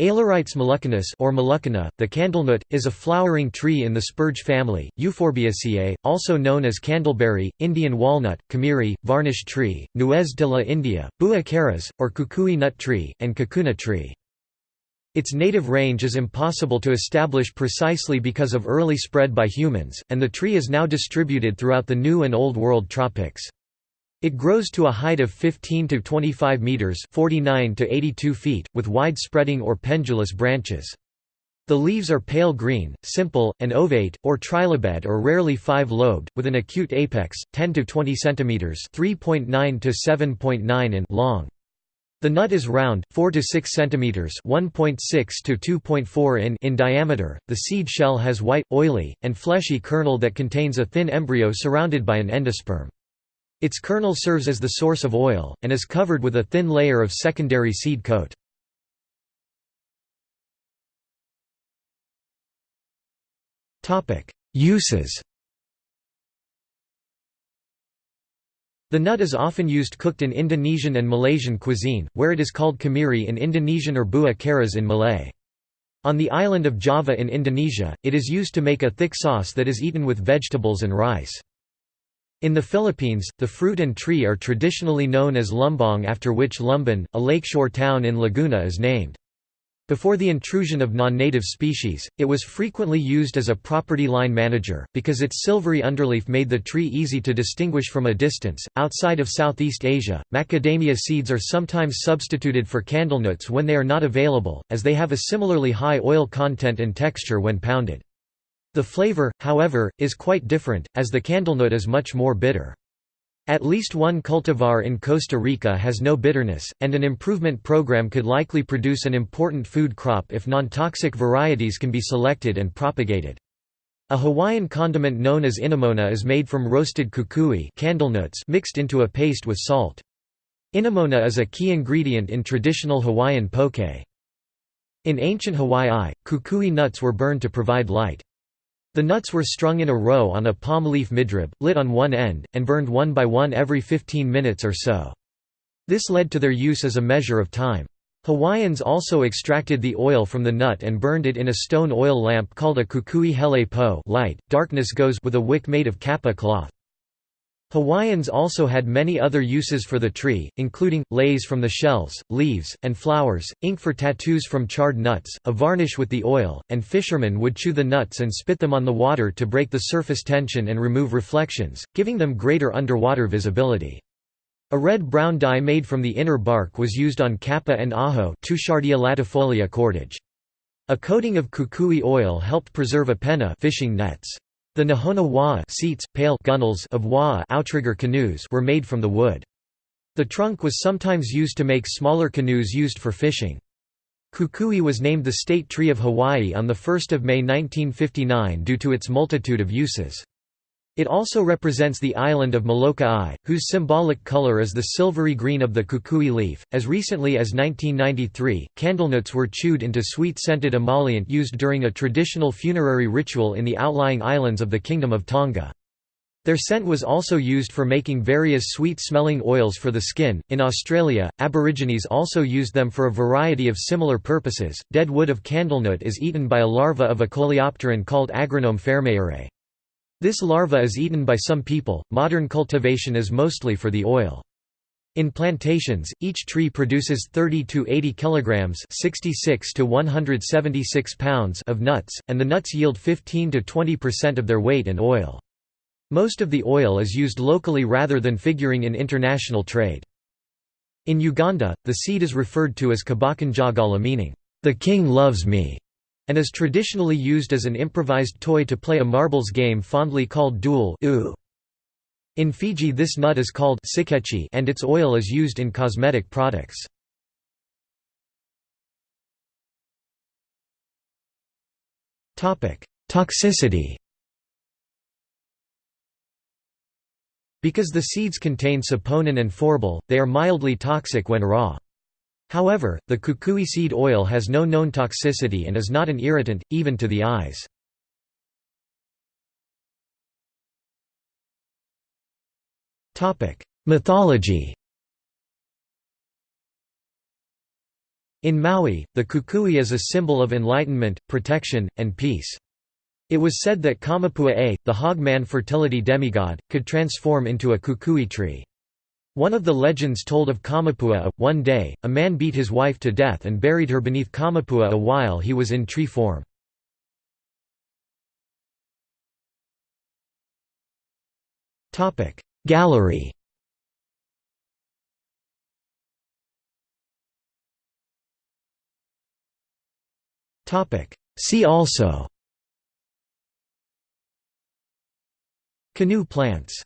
Aleurites moluccanus or moluccana, the candlenut, is a flowering tree in the spurge family, Euphorbiaceae, also known as candleberry, Indian walnut, kamiri, varnish tree, Nuez de la India, Bua caras, or kukui nut tree, and kakuna tree. Its native range is impossible to establish precisely because of early spread by humans, and the tree is now distributed throughout the New and Old World tropics. It grows to a height of 15 to 25 meters, 49 to 82 feet, with wide-spreading or pendulous branches. The leaves are pale green, simple, and ovate, or trilobed or rarely five-lobed, with an acute apex, 10 to 20 centimeters (3.9 to 7.9 in) long. The nut is round, 4 to 6 centimeters (1.6 to 2.4 in) in diameter. The seed shell has white, oily, and fleshy kernel that contains a thin embryo surrounded by an endosperm. Its kernel serves as the source of oil, and is covered with a thin layer of secondary seed coat. Uses The nut is often used cooked in Indonesian and Malaysian cuisine, where it is called kamiri in Indonesian or bua caras in Malay. On the island of Java in Indonesia, it is used to make a thick sauce that is eaten with vegetables and rice. In the Philippines, the fruit and tree are traditionally known as lumbang after which Lumban, a lakeshore town in Laguna is named. Before the intrusion of non-native species, it was frequently used as a property line manager, because its silvery underleaf made the tree easy to distinguish from a distance. Outside of Southeast Asia, macadamia seeds are sometimes substituted for candlenuts when they are not available, as they have a similarly high oil content and texture when pounded. The flavor, however, is quite different, as the candlenut is much more bitter. At least one cultivar in Costa Rica has no bitterness, and an improvement program could likely produce an important food crop if non-toxic varieties can be selected and propagated. A Hawaiian condiment known as inamona is made from roasted kukui candlenuts mixed into a paste with salt. Inamona is a key ingredient in traditional Hawaiian poke. In ancient Hawaii, kukui nuts were burned to provide light. The nuts were strung in a row on a palm leaf midrib, lit on one end, and burned one by one every 15 minutes or so. This led to their use as a measure of time. Hawaiians also extracted the oil from the nut and burned it in a stone oil lamp called a kukui hele po light. Darkness goes with a wick made of kapa cloth. Hawaiians also had many other uses for the tree, including, leis from the shells, leaves, and flowers, ink for tattoos from charred nuts, a varnish with the oil, and fishermen would chew the nuts and spit them on the water to break the surface tension and remove reflections, giving them greater underwater visibility. A red-brown dye made from the inner bark was used on kapa and aho cordage. A coating of kukui oil helped preserve a penna fishing nets. The Nahona seats, pale gunnels of Waa outrigger canoes were made from the wood. The trunk was sometimes used to make smaller canoes used for fishing. Kukui was named the state tree of Hawaii on 1 May 1959 due to its multitude of uses. It also represents the island of Molokai, whose symbolic color is the silvery green of the kukui leaf. As recently as 1993, candlenuts were chewed into sweet scented emollient used during a traditional funerary ritual in the outlying islands of the Kingdom of Tonga. Their scent was also used for making various sweet smelling oils for the skin. In Australia, Aborigines also used them for a variety of similar purposes. Dead wood of candlenut is eaten by a larva of a coleopteran called Agrianome fairmairei. This larva is eaten by some people. Modern cultivation is mostly for the oil. In plantations, each tree produces 30 to 80 kilograms, 66 to 176 pounds of nuts, and the nuts yield 15 to 20% of their weight in oil. Most of the oil is used locally rather than figuring in international trade. In Uganda, the seed is referred to as kabakanjagala meaning, "the king loves me." And is traditionally used as an improvised toy to play a marbles game fondly called duel in Fiji this nut is called sikechi and its oil is used in cosmetic products. Toxicity Because the seeds contain saponin and phorbol, they are mildly toxic when raw. However, the kukui seed oil has no known toxicity and is not an irritant, even to the eyes. Mythology In Maui, the kukui is a symbol of enlightenment, protection, and peace. It was said that Kamapua-a, the hog-man fertility demigod, could transform into a kukui tree. One of the legends told of Kamapua, one day, a man beat his wife to death and buried her beneath Kamapua while he was in tree form. Gallery See also Canoe plants